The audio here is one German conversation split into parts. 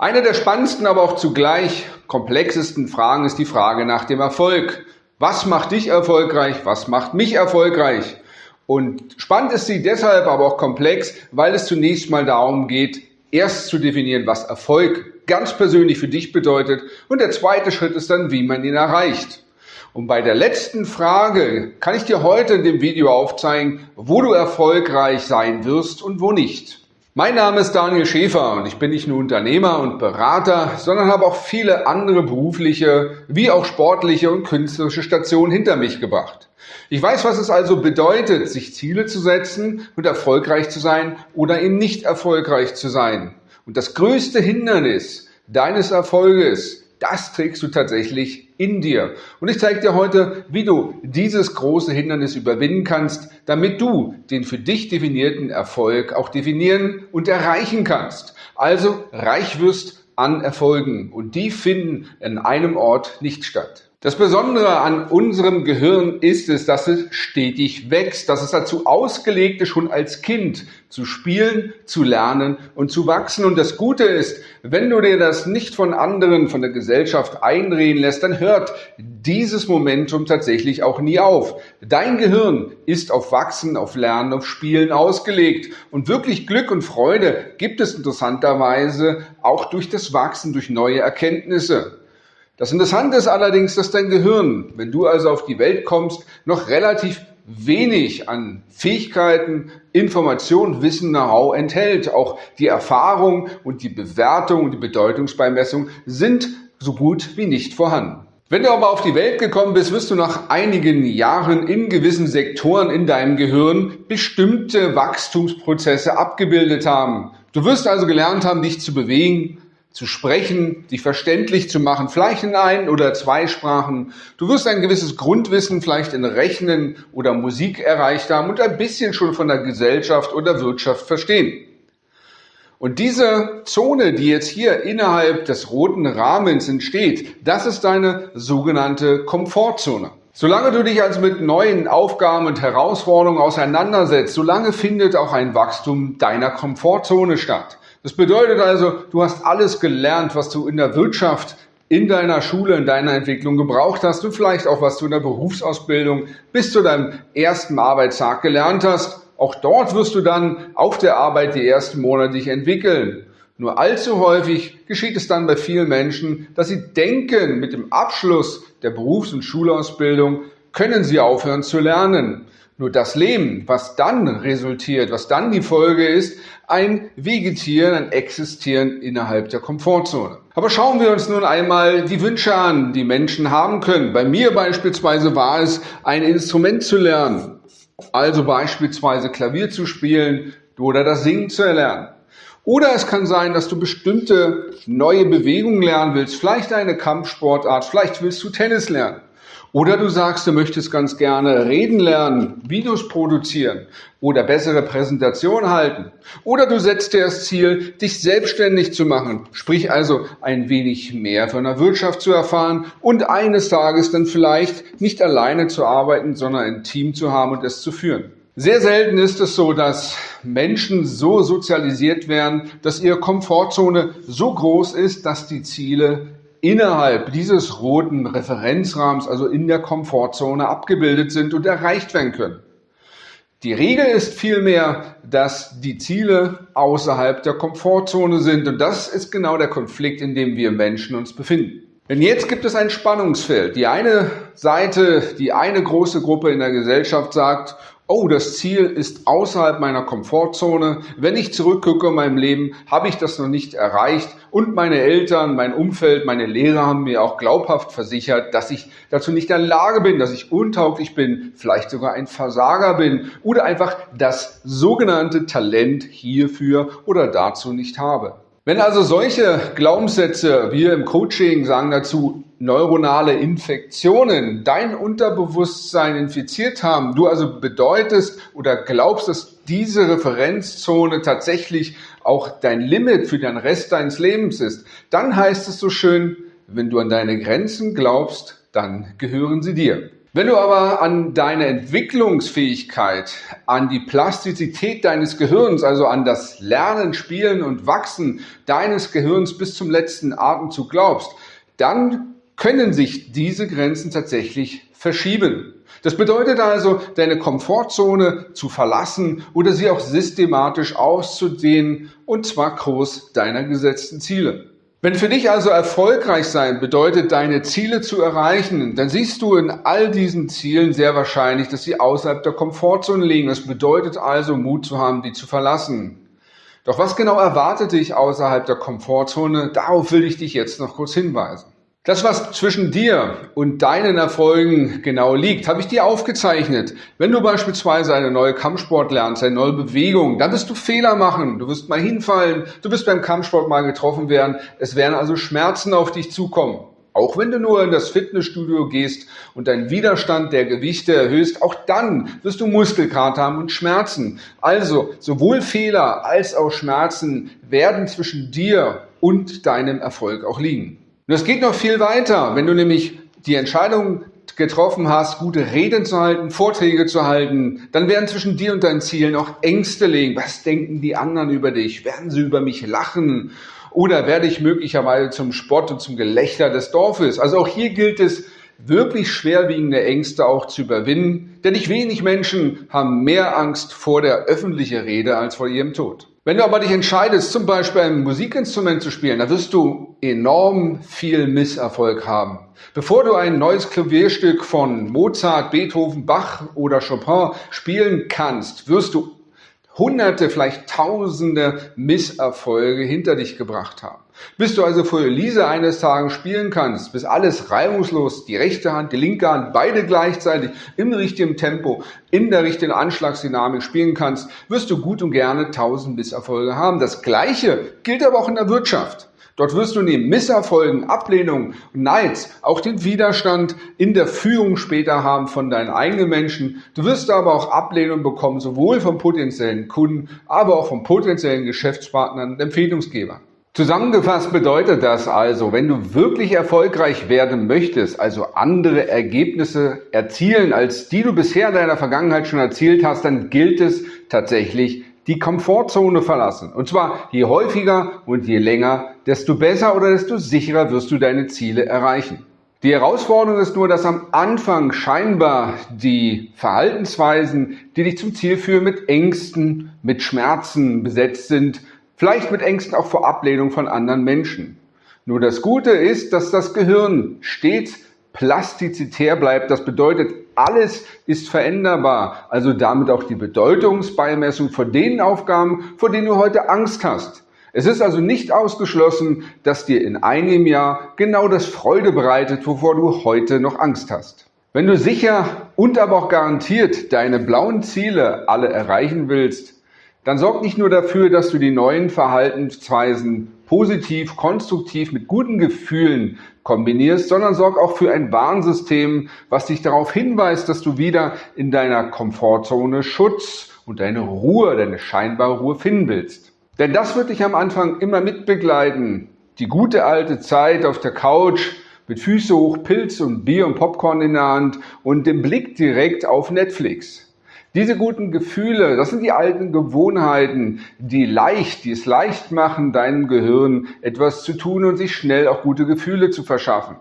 Eine der spannendsten, aber auch zugleich komplexesten Fragen ist die Frage nach dem Erfolg. Was macht dich erfolgreich? Was macht mich erfolgreich? Und spannend ist sie deshalb, aber auch komplex, weil es zunächst mal darum geht, erst zu definieren, was Erfolg ganz persönlich für dich bedeutet. Und der zweite Schritt ist dann, wie man ihn erreicht. Und bei der letzten Frage kann ich dir heute in dem Video aufzeigen, wo du erfolgreich sein wirst und wo nicht. Mein Name ist Daniel Schäfer und ich bin nicht nur Unternehmer und Berater, sondern habe auch viele andere berufliche wie auch sportliche und künstlerische Stationen hinter mich gebracht. Ich weiß, was es also bedeutet, sich Ziele zu setzen und erfolgreich zu sein oder eben nicht erfolgreich zu sein. Und das größte Hindernis deines Erfolges das trägst du tatsächlich in dir. Und ich zeige dir heute, wie du dieses große Hindernis überwinden kannst, damit du den für dich definierten Erfolg auch definieren und erreichen kannst. Also reich wirst an Erfolgen und die finden in einem Ort nicht statt. Das Besondere an unserem Gehirn ist es, dass es stetig wächst, dass es dazu ausgelegt ist, schon als Kind zu spielen, zu lernen und zu wachsen. Und das Gute ist, wenn du dir das nicht von anderen, von der Gesellschaft einreden lässt, dann hört dieses Momentum tatsächlich auch nie auf. Dein Gehirn ist auf Wachsen, auf Lernen, auf Spielen ausgelegt. Und wirklich Glück und Freude gibt es interessanterweise auch durch das Wachsen, durch neue Erkenntnisse. Das Interessante ist allerdings, dass dein Gehirn, wenn du also auf die Welt kommst, noch relativ wenig an Fähigkeiten, Information, Wissen, Know-how enthält. Auch die Erfahrung und die Bewertung und die Bedeutungsbeimessung sind so gut wie nicht vorhanden. Wenn du aber auf die Welt gekommen bist, wirst du nach einigen Jahren in gewissen Sektoren in deinem Gehirn bestimmte Wachstumsprozesse abgebildet haben. Du wirst also gelernt haben, dich zu bewegen, zu sprechen, dich verständlich zu machen, vielleicht in ein oder zwei Sprachen. Du wirst ein gewisses Grundwissen vielleicht in Rechnen oder Musik erreicht haben und ein bisschen schon von der Gesellschaft oder Wirtschaft verstehen. Und diese Zone, die jetzt hier innerhalb des roten Rahmens entsteht, das ist deine sogenannte Komfortzone. Solange du dich also mit neuen Aufgaben und Herausforderungen auseinandersetzt, solange findet auch ein Wachstum deiner Komfortzone statt. Das bedeutet also, du hast alles gelernt, was du in der Wirtschaft, in deiner Schule, in deiner Entwicklung gebraucht hast und vielleicht auch, was du in der Berufsausbildung bis zu deinem ersten Arbeitstag gelernt hast. Auch dort wirst du dann auf der Arbeit die ersten Monate dich entwickeln. Nur allzu häufig geschieht es dann bei vielen Menschen, dass sie denken, mit dem Abschluss der Berufs- und Schulausbildung können sie aufhören zu lernen. Nur das Leben, was dann resultiert, was dann die Folge ist, ein Vegetieren, ein Existieren innerhalb der Komfortzone. Aber schauen wir uns nun einmal die Wünsche an, die Menschen haben können. Bei mir beispielsweise war es, ein Instrument zu lernen. Also beispielsweise Klavier zu spielen oder das Singen zu erlernen. Oder es kann sein, dass du bestimmte neue Bewegungen lernen willst, vielleicht eine Kampfsportart, vielleicht willst du Tennis lernen. Oder du sagst, du möchtest ganz gerne reden lernen, Videos produzieren oder bessere Präsentationen halten. Oder du setzt dir das Ziel, dich selbstständig zu machen, sprich also ein wenig mehr von der Wirtschaft zu erfahren und eines Tages dann vielleicht nicht alleine zu arbeiten, sondern ein Team zu haben und es zu führen. Sehr selten ist es so, dass Menschen so sozialisiert werden, dass ihre Komfortzone so groß ist, dass die Ziele innerhalb dieses roten Referenzrahmens, also in der Komfortzone, abgebildet sind und erreicht werden können. Die Regel ist vielmehr, dass die Ziele außerhalb der Komfortzone sind und das ist genau der Konflikt, in dem wir Menschen uns befinden. Denn jetzt gibt es ein Spannungsfeld. Die eine Seite, die eine große Gruppe in der Gesellschaft sagt, oh, das Ziel ist außerhalb meiner Komfortzone. Wenn ich zurückgucke in meinem Leben, habe ich das noch nicht erreicht. Und meine Eltern, mein Umfeld, meine Lehrer haben mir auch glaubhaft versichert, dass ich dazu nicht in der Lage bin, dass ich untauglich bin, vielleicht sogar ein Versager bin oder einfach das sogenannte Talent hierfür oder dazu nicht habe. Wenn also solche Glaubenssätze, wir im Coaching sagen dazu, neuronale Infektionen dein Unterbewusstsein infiziert haben, du also bedeutest oder glaubst, dass diese Referenzzone tatsächlich auch dein Limit für den Rest deines Lebens ist, dann heißt es so schön, wenn du an deine Grenzen glaubst, dann gehören sie dir. Wenn du aber an deine Entwicklungsfähigkeit, an die Plastizität deines Gehirns, also an das Lernen, Spielen und Wachsen deines Gehirns bis zum letzten Atemzug glaubst, dann können sich diese Grenzen tatsächlich verschieben. Das bedeutet also, deine Komfortzone zu verlassen oder sie auch systematisch auszudehnen und zwar groß deiner gesetzten Ziele. Wenn für dich also erfolgreich sein bedeutet, deine Ziele zu erreichen, dann siehst du in all diesen Zielen sehr wahrscheinlich, dass sie außerhalb der Komfortzone liegen. Das bedeutet also, Mut zu haben, die zu verlassen. Doch was genau erwartet dich außerhalb der Komfortzone? Darauf will ich dich jetzt noch kurz hinweisen. Das, was zwischen dir und deinen Erfolgen genau liegt, habe ich dir aufgezeichnet. Wenn du beispielsweise eine neue Kampfsport lernst, eine neue Bewegung, dann wirst du Fehler machen. Du wirst mal hinfallen, du wirst beim Kampfsport mal getroffen werden. Es werden also Schmerzen auf dich zukommen. Auch wenn du nur in das Fitnessstudio gehst und deinen Widerstand der Gewichte erhöhst, auch dann wirst du Muskelkater haben und Schmerzen. Also sowohl Fehler als auch Schmerzen werden zwischen dir und deinem Erfolg auch liegen. Und es geht noch viel weiter. Wenn du nämlich die Entscheidung getroffen hast, gute Reden zu halten, Vorträge zu halten, dann werden zwischen dir und deinen Zielen auch Ängste liegen. Was denken die anderen über dich? Werden sie über mich lachen? Oder werde ich möglicherweise zum Spott und zum Gelächter des Dorfes? Also auch hier gilt es, wirklich schwerwiegende Ängste auch zu überwinden, denn nicht wenig Menschen haben mehr Angst vor der öffentlichen Rede als vor ihrem Tod. Wenn du aber dich entscheidest, zum Beispiel ein Musikinstrument zu spielen, dann wirst du enorm viel Misserfolg haben. Bevor du ein neues Klavierstück von Mozart, Beethoven, Bach oder Chopin spielen kannst, wirst du hunderte, vielleicht tausende Misserfolge hinter dich gebracht haben. Bis du also vor Elise eines Tages spielen kannst, bis alles reibungslos, die rechte Hand, die linke Hand, beide gleichzeitig im richtigen Tempo, in der richtigen Anschlagsdynamik spielen kannst, wirst du gut und gerne tausend Misserfolge haben. Das Gleiche gilt aber auch in der Wirtschaft. Dort wirst du neben Misserfolgen, Ablehnung, Neids auch den Widerstand in der Führung später haben von deinen eigenen Menschen. Du wirst aber auch Ablehnung bekommen, sowohl von potenziellen Kunden, aber auch von potenziellen Geschäftspartnern und Empfehlungsgebern. Zusammengefasst bedeutet das also, wenn du wirklich erfolgreich werden möchtest, also andere Ergebnisse erzielen, als die du bisher in deiner Vergangenheit schon erzielt hast, dann gilt es tatsächlich, die Komfortzone verlassen. Und zwar je häufiger und je länger, desto besser oder desto sicherer wirst du deine Ziele erreichen. Die Herausforderung ist nur, dass am Anfang scheinbar die Verhaltensweisen, die dich zum Ziel führen, mit Ängsten, mit Schmerzen besetzt sind, vielleicht mit Ängsten auch vor Ablehnung von anderen Menschen. Nur das Gute ist, dass das Gehirn stets plastizitär bleibt. Das bedeutet, alles ist veränderbar. Also damit auch die Bedeutungsbeimessung von den Aufgaben, vor denen du heute Angst hast. Es ist also nicht ausgeschlossen, dass dir in einem Jahr genau das Freude bereitet, wovor du heute noch Angst hast. Wenn du sicher und aber auch garantiert deine blauen Ziele alle erreichen willst, dann sorg nicht nur dafür, dass du die neuen Verhaltensweisen positiv, konstruktiv mit guten Gefühlen kombinierst, sondern sorg auch für ein Warnsystem, was dich darauf hinweist, dass du wieder in deiner Komfortzone Schutz und deine Ruhe, deine scheinbare Ruhe finden willst. Denn das wird dich am Anfang immer mitbegleiten. Die gute alte Zeit auf der Couch mit Füße hoch, Pilz und Bier und Popcorn in der Hand und dem Blick direkt auf Netflix. Diese guten Gefühle, das sind die alten Gewohnheiten, die leicht, die es leicht machen, deinem Gehirn etwas zu tun und sich schnell auch gute Gefühle zu verschaffen.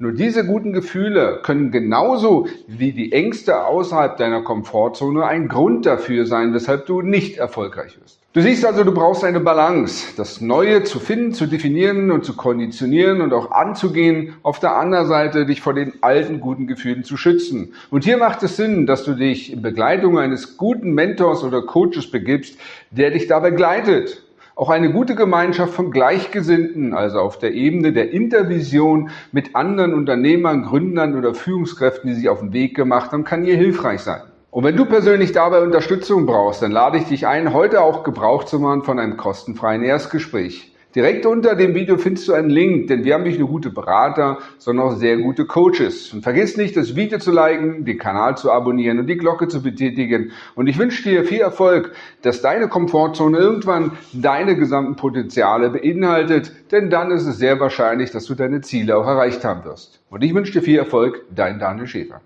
Nur diese guten Gefühle können genauso wie die Ängste außerhalb deiner Komfortzone ein Grund dafür sein, weshalb du nicht erfolgreich wirst. Du siehst also, du brauchst eine Balance, das Neue zu finden, zu definieren und zu konditionieren und auch anzugehen, auf der anderen Seite dich vor den alten guten Gefühlen zu schützen. Und hier macht es Sinn, dass du dich in Begleitung eines guten Mentors oder Coaches begibst, der dich da begleitet auch eine gute Gemeinschaft von Gleichgesinnten, also auf der Ebene der Intervision mit anderen Unternehmern, Gründern oder Führungskräften, die sich auf den Weg gemacht haben, kann hier hilfreich sein. Und wenn du persönlich dabei Unterstützung brauchst, dann lade ich dich ein, heute auch Gebrauch zu machen von einem kostenfreien Erstgespräch. Direkt unter dem Video findest du einen Link, denn wir haben nicht nur gute Berater, sondern auch sehr gute Coaches. Und vergiss nicht, das Video zu liken, den Kanal zu abonnieren und die Glocke zu betätigen. Und ich wünsche dir viel Erfolg, dass deine Komfortzone irgendwann deine gesamten Potenziale beinhaltet, denn dann ist es sehr wahrscheinlich, dass du deine Ziele auch erreicht haben wirst. Und ich wünsche dir viel Erfolg, dein Daniel Schäfer.